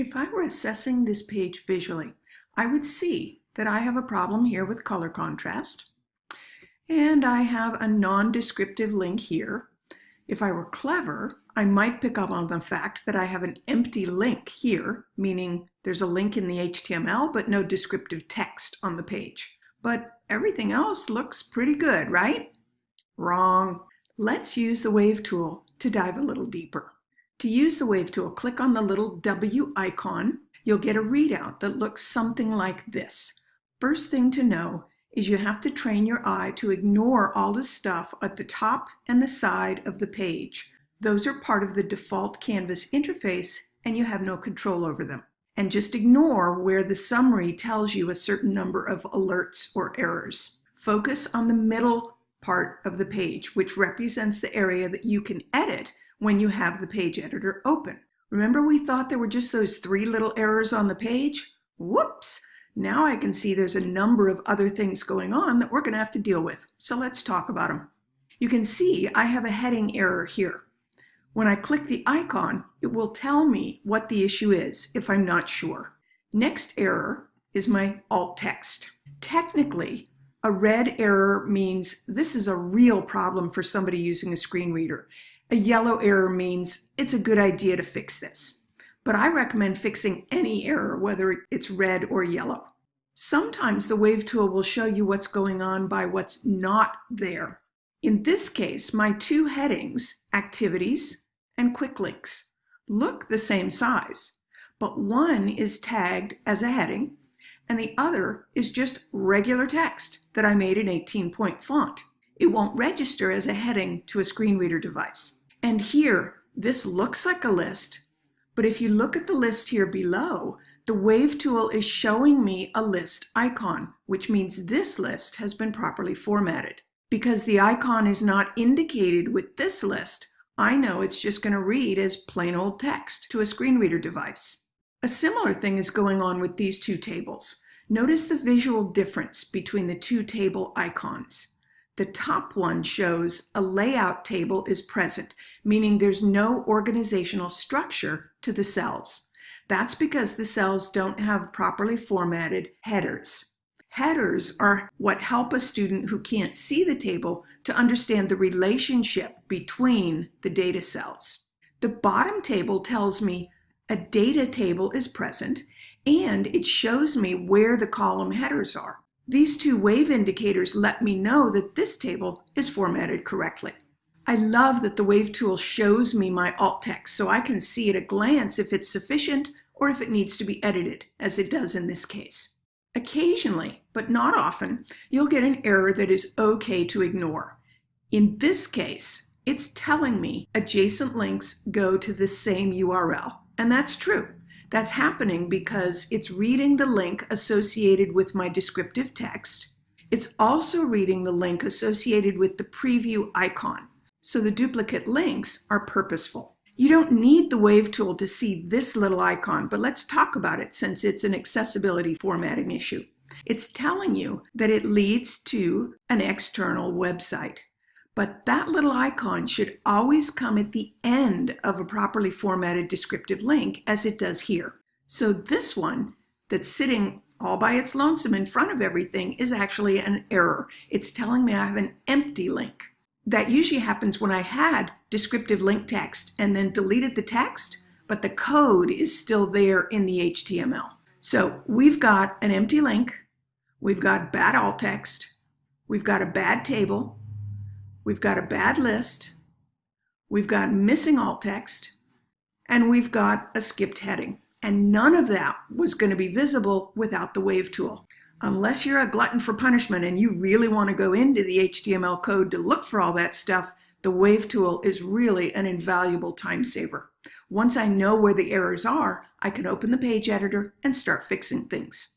If I were assessing this page visually, I would see that I have a problem here with color contrast. And I have a non-descriptive link here. If I were clever, I might pick up on the fact that I have an empty link here, meaning there's a link in the HTML, but no descriptive text on the page. But everything else looks pretty good, right? Wrong. Let's use the Wave tool to dive a little deeper. To use the Wave tool, click on the little W icon. You'll get a readout that looks something like this. First thing to know is you have to train your eye to ignore all the stuff at the top and the side of the page. Those are part of the default Canvas interface and you have no control over them. And just ignore where the summary tells you a certain number of alerts or errors. Focus on the middle part of the page, which represents the area that you can edit when you have the page editor open. Remember we thought there were just those three little errors on the page? Whoops! Now I can see there's a number of other things going on that we're going to have to deal with. So let's talk about them. You can see I have a heading error here. When I click the icon, it will tell me what the issue is if I'm not sure. Next error is my alt text. Technically, a red error means this is a real problem for somebody using a screen reader. A yellow error means it's a good idea to fix this. But I recommend fixing any error, whether it's red or yellow. Sometimes the Wave tool will show you what's going on by what's not there. In this case, my two headings, Activities and Quick Links, look the same size, but one is tagged as a heading and the other is just regular text that I made in 18-point font. It won't register as a heading to a screen reader device. And here, this looks like a list, but if you look at the list here below, the Wave tool is showing me a list icon, which means this list has been properly formatted. Because the icon is not indicated with this list, I know it's just going to read as plain old text to a screen reader device. A similar thing is going on with these two tables. Notice the visual difference between the two table icons. The top one shows a layout table is present, meaning there's no organizational structure to the cells. That's because the cells don't have properly formatted headers. Headers are what help a student who can't see the table to understand the relationship between the data cells. The bottom table tells me a data table is present and it shows me where the column headers are. These two wave indicators let me know that this table is formatted correctly. I love that the Wave tool shows me my alt text so I can see at a glance if it's sufficient or if it needs to be edited, as it does in this case. Occasionally, but not often, you'll get an error that is okay to ignore. In this case, it's telling me adjacent links go to the same URL, and that's true. That's happening because it's reading the link associated with my descriptive text. It's also reading the link associated with the preview icon. So the duplicate links are purposeful. You don't need the Wave tool to see this little icon, but let's talk about it since it's an accessibility formatting issue. It's telling you that it leads to an external website. But that little icon should always come at the end of a properly formatted descriptive link as it does here. So this one that's sitting all by its lonesome in front of everything is actually an error. It's telling me I have an empty link. That usually happens when I had descriptive link text and then deleted the text, but the code is still there in the HTML. So we've got an empty link, we've got bad alt text, we've got a bad table, we've got a bad list, we've got missing alt text, and we've got a skipped heading. And none of that was going to be visible without the Wave tool. Unless you're a glutton for punishment and you really want to go into the HTML code to look for all that stuff, the Wave tool is really an invaluable time saver. Once I know where the errors are, I can open the page editor and start fixing things.